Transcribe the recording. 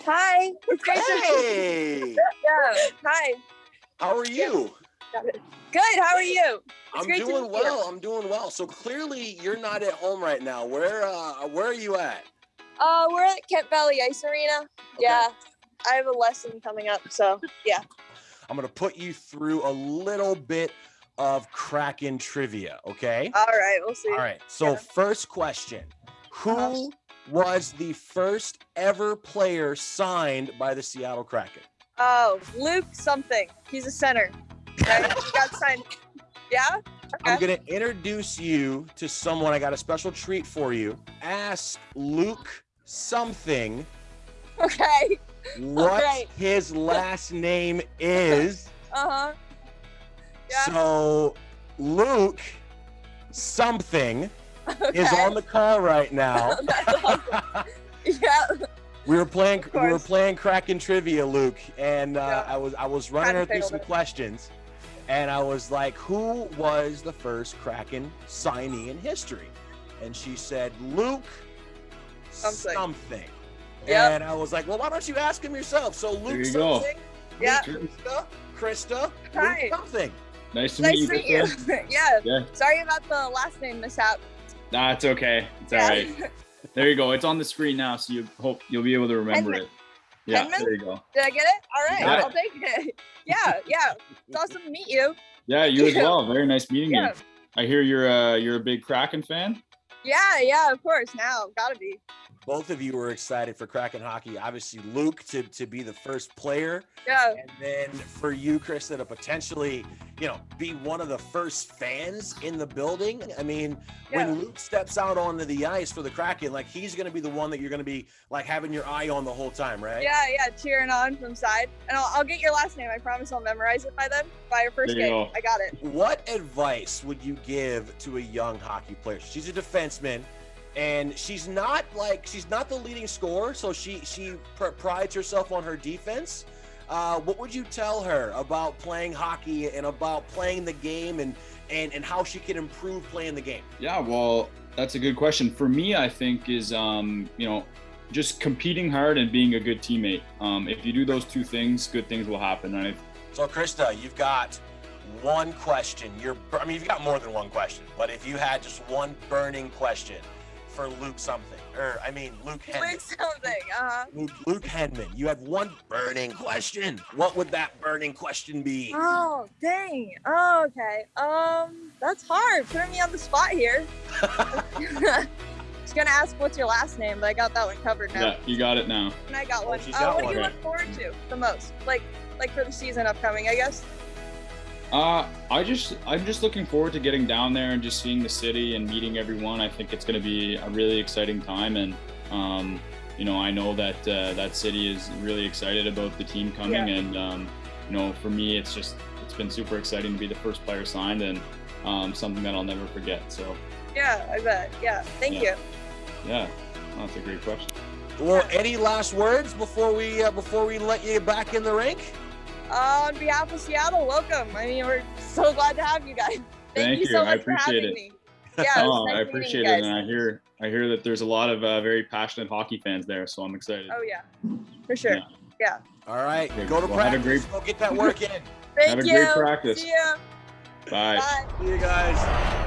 Hi. It's Hey, Yeah. Hi. how are you? Good. How are you? I'm great to doing well. I'm doing well. So clearly you're not at home right now. Where uh where are you at? Uh, we're at Kent Valley Ice Arena. Yeah. I have a lesson coming up, so yeah. I'm gonna put you through a little bit of Kraken trivia, okay? All right. We'll see. All right. So Yeah. first question. Who Uh-huh. Was the first ever player signed by the Seattle Kraken? Oh, Luke something. He's a center. Right? he got signed. Yeah. I'm gonna introduce you to someone. I got a special treat for you. Ask Luke something Okay. what right. his last name is. Uh huh. Yeah. So Luke something is on the call right now. Awesome. Yeah. we were playing we were playing Kraken trivia, Luke, and uh, Yeah. I was I was running her through some it. questions, and I was like, "Who was the first Kraken signee in history?" And she said, "Luke Something. something." Yep. And I was like, "Well, why don't you ask him yourself?" So Luke you something. Yeah. Krista, Krista, Hi. Luke something. Nice to Nice meet to you. meet you. Yeah. Yeah. Sorry about the last name mishap. Nah, it's okay. It's all Yeah. right. There you go. It's on the screen now, so you hope you'll be able to remember it. Yeah, there you go. Did I get it? All right. I'll take it. Yeah. Yeah. It's awesome to meet you. Yeah, you as well. Very nice meeting Yeah. you. I hear you're uh you're a big Kraken fan. Yeah. Yeah. Of course. Now, gotta be. Both of you were excited for Kraken hockey. Obviously, Luke to, to be the first player, Yeah. and then for you, Krista, to potentially, you know, be one of the first fans in the building. I mean, Yeah. when Luke steps out onto the ice for the Kraken, like he's going to be the one that you're going to be like having your eye on the whole time, right? Yeah. Yeah. Cheering on from side, and I'll, I'll get your last name. I promise I'll memorize it by then. By your first There you game. go. I got it. What advice would you give to a young hockey player? She's a defenseman, and she's not like she's not the leading scorer, so she she pr- prides herself on her defense. Uh, what would you tell her about playing hockey and about playing the game and and and how she can improve playing the game? Yeah, well, that's a good question. For me, I think is um, you know, just competing hard and being a good teammate. Um, if you do those two things, good things will happen. I So, Krista, you've got one question. You're I mean, you've got more than one question, but if you had just one burning question for Luke something, or I mean Luke Henry. Luke something. Uh huh. Luke, Luke Henman, you had one burning question. What would that burning question be? Oh dang. Oh okay. Um, that's hard. Putting me on the spot here. I was gonna ask what's your last name, but I got that one covered now. yeah, you got it now. And I got Oh, one. she's Uh, got what one. do you look forward to the most? Like, like for the season upcoming, I guess. Uh, I just I'm just looking forward to getting down there and just seeing the city and meeting everyone. I think it's going to be a really exciting time, and um, you know I know that uh, that city is really excited about the team coming, Yeah. and um, you know for me it's just it's been super exciting to be the first player signed and um, something that I'll never forget. So Yeah, I bet. Yeah. Thank Yeah. you. yeah, that's a great question. Well, any last words before we uh, before we let you back in the rink? Uh, on behalf of Seattle, welcome. I mean, we're so glad to have you guys. Thank, Thank you so you. I much for appreciate having it. me. Yeah, oh, nice I appreciate it, and I hear I hear that there's a lot of uh, very passionate hockey fans there, so I'm excited. Oh yeah, for sure. Yeah. Yeah. All right, Okay, go to well, have a practice. great- Go get that work in. Thank Have a great practice. See ya. Bye. Bye. See you guys.